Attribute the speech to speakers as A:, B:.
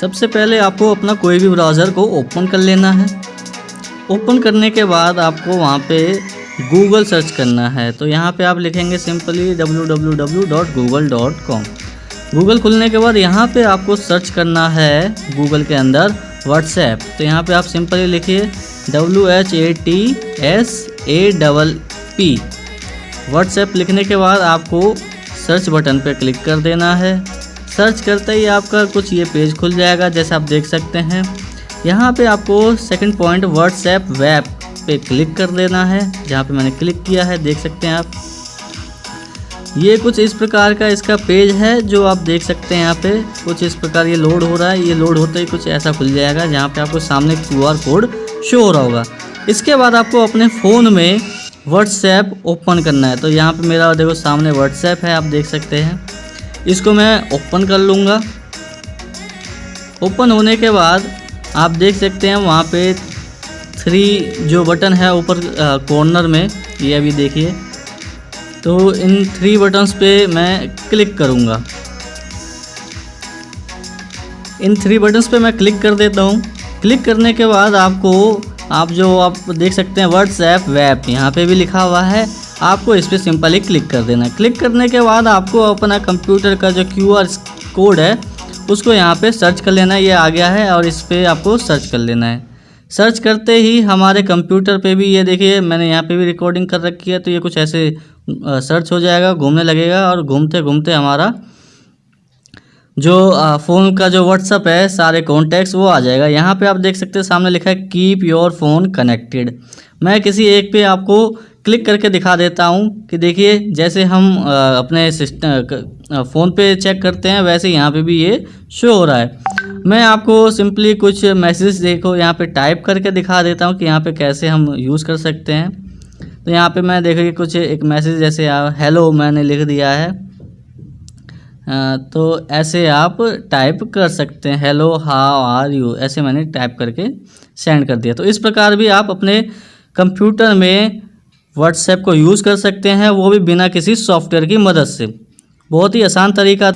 A: सबसे पहले आपको अपना कोई भी ब्राउज़र को ओपन कर लेना है। ओपन करने के बाद आपको वहाँ पे गूगल सर्च करना है। तो यहाँ पे आप लिखेंगे सिंपली www.google.com गूगल खुलने के बाद यहाँ पे आपको सर्च करना है गूगल के अंदर व्हाट्सएप तो यहाँ पे आप सिंपली लिखिए W H A T S A double P WhatsApp लिखने के बाद आपको सर्च बटन पर क्लिक कर देना है। सर्च करते ही आपका कुछ ये पेज खुल जाएगा, जैसे आप देख सकते हैं। यहाँ पे आपको सेकंड पॉइंट व्हाट्सएप वेब पे क्लिक कर देना है, जहाँ पे मैंने क्लिक किया है, देख सकते हैं आप। ये कुछ इस प्रकार का इसका पेज है, जो आप देख सकते हैं यहाँ पे। कुछ इस प्रकार ये लोड हो रहा है, ये लोड होते ही कुछ ऐसा खुल जाएगा, जहाँ पे आपको सामने क्यूआर कोड शो हो रहा होगा। इसके बाद आपको अपने फ़ोन में व्हाट्सएप ओपन करना है। तो यहाँ पे मेरा देखो सामने व्हाट्सएप है, आप देख सकते हैं। इसको मैं ओपन कर लूँगा। ओपन होने के बाद आप देख सकते हैं वहाँ पे थ्री जो बटन है ऊपर कॉर्नर में, ये अभी देखिए। तो इन थ्री बटन्स पे मैं क्लिक करूँगा। इन थ्री बटन्स पे मैं क्लिक कर देता हूँ। क्लिक करने के बाद आपको आप जो आप देख सकते हैं व्हाट्सएप वेब यहाँ पे भी लिखा हुआ है। आपको इस पर सिंपली क्लिक कर देना क्लिक करने के बाद आपको अपना कंप्यूटर का जो क्यूआर कोड है, उसको यहाँ पे सर्च कर लेना ये आ गया है और इस पर आपको सर्च कर लेना है। सर्च करते ही हमारे कंप्यूटर पे भी ये देखिए, मैंने यहाँ पे भी रिकॉर्डिंग कर रखी है तो ये कुछ ऐसे सर्च हो जाएगा, घूमने लगेगा और घूमते घूमते हमारा जो फ़ोन का जो व्हाट्सअप है, सारे कॉन्टैक्ट्स वो आ जाएगा। यहाँ पे आप देख सकते हैं, सामने लिखा है कीप योर फ़ोन कनेक्टेड मैं किसी एक पे आपको क्लिक करके दिखा देता हूँ कि देखिए, जैसे हम अपने सिस्टम फ़ोन पे चेक करते हैं, वैसे यहाँ पे भी ये शो हो रहा है। मैं आपको सिंपली कुछ मैसेज देखो, यहाँ पे टाइप करके दिखा देता हूँ कि यहाँ पे कैसे हम यूज़ कर सकते हैं। तो यहाँ पे मैं देखिए कुछ एक मैसेज जैसे हेलो मैंने लिख दिया है। तो ऐसे आप टाइप कर सकते हैं, हेलो, हाउ आर यू? ऐसे मैंने टाइप करके सेंड कर दिया। तो इस प्रकार भी आप अपने कंप्यूटर में व्हाट्सएप को यूज़ कर सकते हैं, वो भी बिना किसी सॉफ्टवेयर की मदद से। बहुत ही आसान तरीका